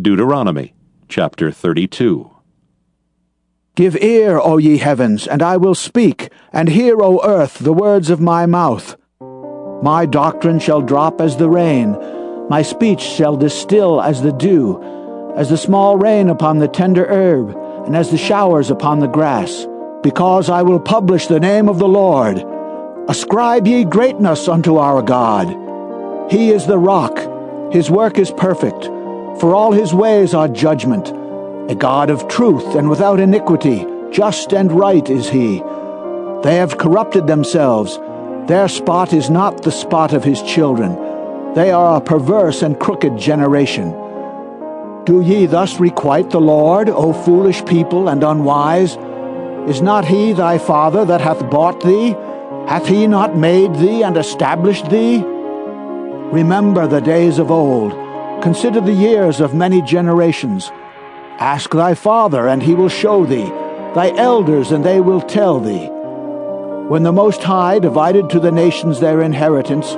Deuteronomy chapter 32. Give ear, O ye heavens, and I will speak, and hear, O earth, the words of my mouth. My doctrine shall drop as the rain, my speech shall distill as the dew, as the small rain upon the tender herb, and as the showers upon the grass. Because I will publish the name of the Lord. Ascribe ye greatness unto our God. He is the rock, his work is perfect for all his ways are judgment. A God of truth and without iniquity, just and right is he. They have corrupted themselves. Their spot is not the spot of his children. They are a perverse and crooked generation. Do ye thus requite the Lord, O foolish people and unwise? Is not he thy father that hath bought thee? Hath he not made thee and established thee? Remember the days of old Consider the years of many generations. Ask thy father, and he will show thee, thy elders, and they will tell thee. When the Most High divided to the nations their inheritance,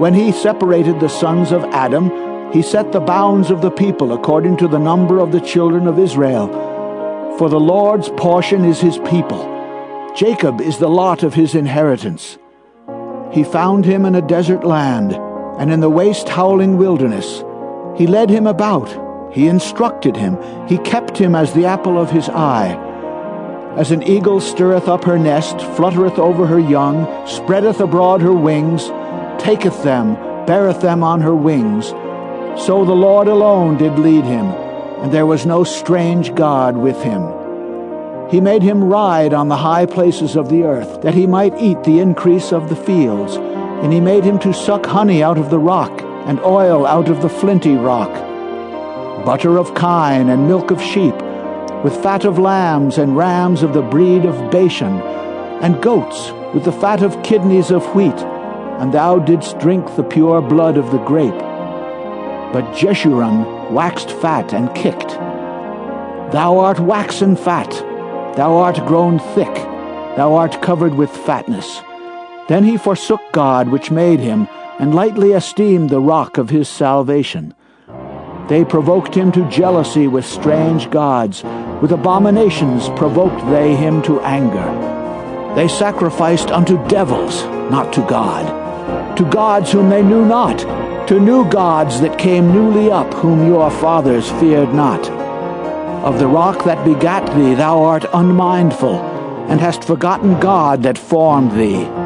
when he separated the sons of Adam, he set the bounds of the people according to the number of the children of Israel. For the Lord's portion is his people. Jacob is the lot of his inheritance. He found him in a desert land, and in the waste howling wilderness. He led him about, he instructed him, he kept him as the apple of his eye. As an eagle stirreth up her nest, fluttereth over her young, spreadeth abroad her wings, taketh them, beareth them on her wings, so the Lord alone did lead him, and there was no strange God with him. He made him ride on the high places of the earth, that he might eat the increase of the fields, and he made him to suck honey out of the rock and oil out of the flinty rock, butter of kine and milk of sheep, with fat of lambs and rams of the breed of Bashan, and goats with the fat of kidneys of wheat, and thou didst drink the pure blood of the grape. But Jeshurun waxed fat and kicked. Thou art waxen fat, thou art grown thick, thou art covered with fatness. Then he forsook God which made him, and lightly esteemed the rock of his salvation. They provoked him to jealousy with strange gods. With abominations provoked they him to anger. They sacrificed unto devils, not to God, to gods whom they knew not, to new gods that came newly up, whom your fathers feared not. Of the rock that begat thee thou art unmindful, and hast forgotten God that formed thee.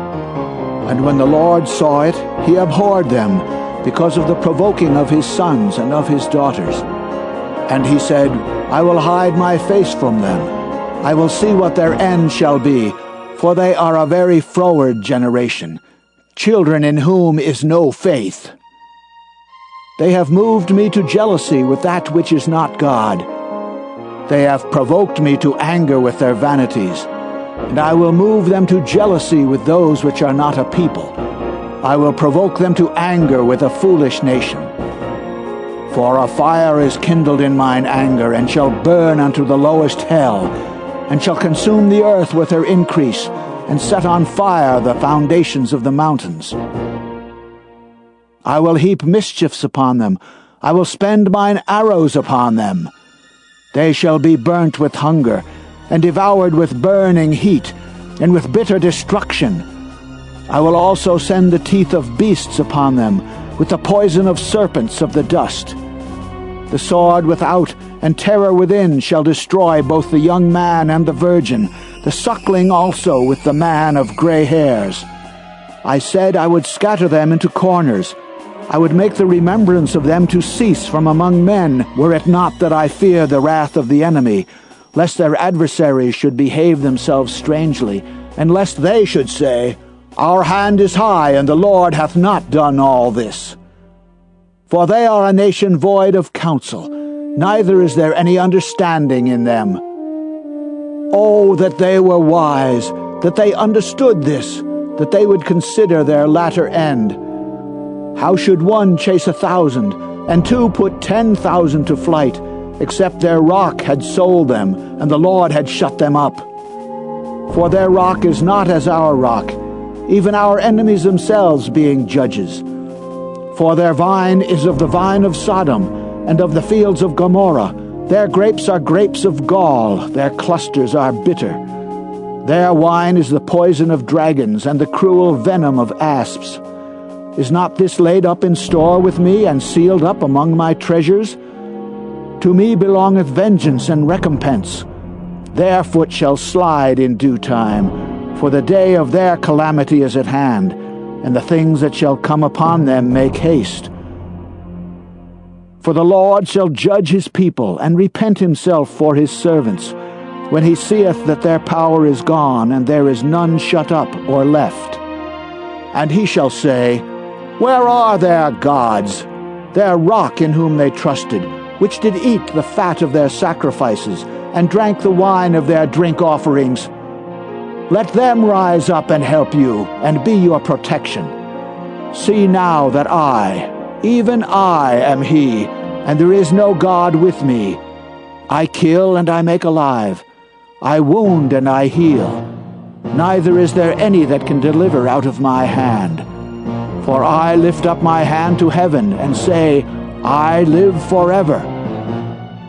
And when the Lord saw it, he abhorred them, because of the provoking of his sons and of his daughters. And he said, I will hide my face from them. I will see what their end shall be, for they are a very froward generation, children in whom is no faith. They have moved me to jealousy with that which is not God. They have provoked me to anger with their vanities and I will move them to jealousy with those which are not a people. I will provoke them to anger with a foolish nation. For a fire is kindled in mine anger, and shall burn unto the lowest hell, and shall consume the earth with her increase, and set on fire the foundations of the mountains. I will heap mischiefs upon them, I will spend mine arrows upon them. They shall be burnt with hunger, and devoured with burning heat, and with bitter destruction. I will also send the teeth of beasts upon them, with the poison of serpents of the dust. The sword without and terror within shall destroy both the young man and the virgin, the suckling also with the man of gray hairs. I said I would scatter them into corners. I would make the remembrance of them to cease from among men, were it not that I fear the wrath of the enemy, lest their adversaries should behave themselves strangely, and lest they should say, Our hand is high, and the Lord hath not done all this. For they are a nation void of counsel, neither is there any understanding in them. Oh, that they were wise, that they understood this, that they would consider their latter end. How should one chase a thousand, and two put ten thousand to flight, except their rock had sold them, and the Lord had shut them up. For their rock is not as our rock, even our enemies themselves being judges. For their vine is of the vine of Sodom, and of the fields of Gomorrah. Their grapes are grapes of gall, their clusters are bitter. Their wine is the poison of dragons, and the cruel venom of asps. Is not this laid up in store with me, and sealed up among my treasures? To me belongeth vengeance and recompense. Their foot shall slide in due time, for the day of their calamity is at hand, and the things that shall come upon them make haste. For the Lord shall judge his people, and repent himself for his servants, when he seeth that their power is gone, and there is none shut up or left. And he shall say, Where are their gods, their rock in whom they trusted? Which did eat the fat of their sacrifices, and drank the wine of their drink offerings. Let them rise up and help you, and be your protection. See now that I, even I, am He, and there is no God with me. I kill and I make alive. I wound and I heal. Neither is there any that can deliver out of my hand. For I lift up my hand to heaven and say, I live forever.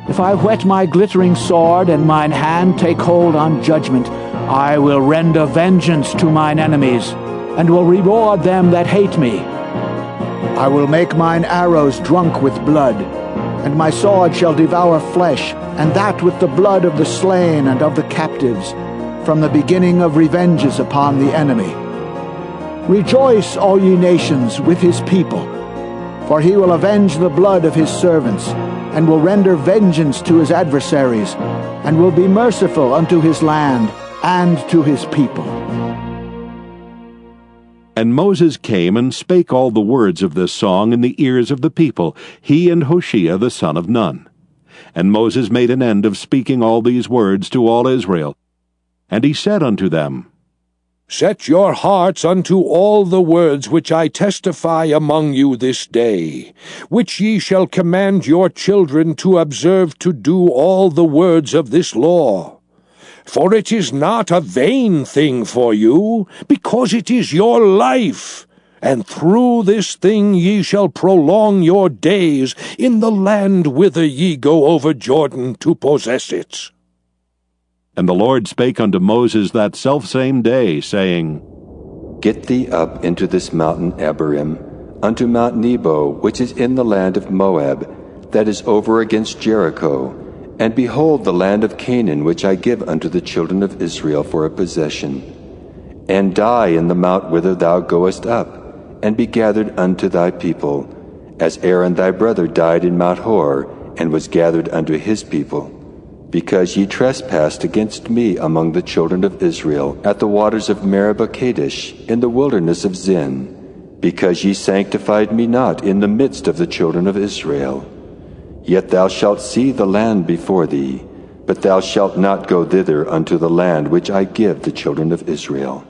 If I whet my glittering sword and mine hand take hold on judgment, I will render vengeance to mine enemies, and will reward them that hate me. I will make mine arrows drunk with blood, and my sword shall devour flesh, and that with the blood of the slain and of the captives, from the beginning of revenges upon the enemy. Rejoice, all ye nations, with his people for he will avenge the blood of his servants, and will render vengeance to his adversaries, and will be merciful unto his land and to his people. And Moses came and spake all the words of this song in the ears of the people, he and Hoshea the son of Nun. And Moses made an end of speaking all these words to all Israel. And he said unto them, Set your hearts unto all the words which I testify among you this day, which ye shall command your children to observe to do all the words of this law. For it is not a vain thing for you, because it is your life. And through this thing ye shall prolong your days in the land whither ye go over Jordan to possess it. And the Lord spake unto Moses that selfsame day, saying, Get thee up into this mountain Abarim, unto Mount Nebo, which is in the land of Moab, that is over against Jericho, and behold the land of Canaan, which I give unto the children of Israel for a possession. And die in the mount whither thou goest up, and be gathered unto thy people, as Aaron thy brother died in Mount Hor, and was gathered unto his people because ye trespassed against me among the children of Israel at the waters of Meribah Kadesh in the wilderness of Zin, because ye sanctified me not in the midst of the children of Israel. Yet thou shalt see the land before thee, but thou shalt not go thither unto the land which I give the children of Israel.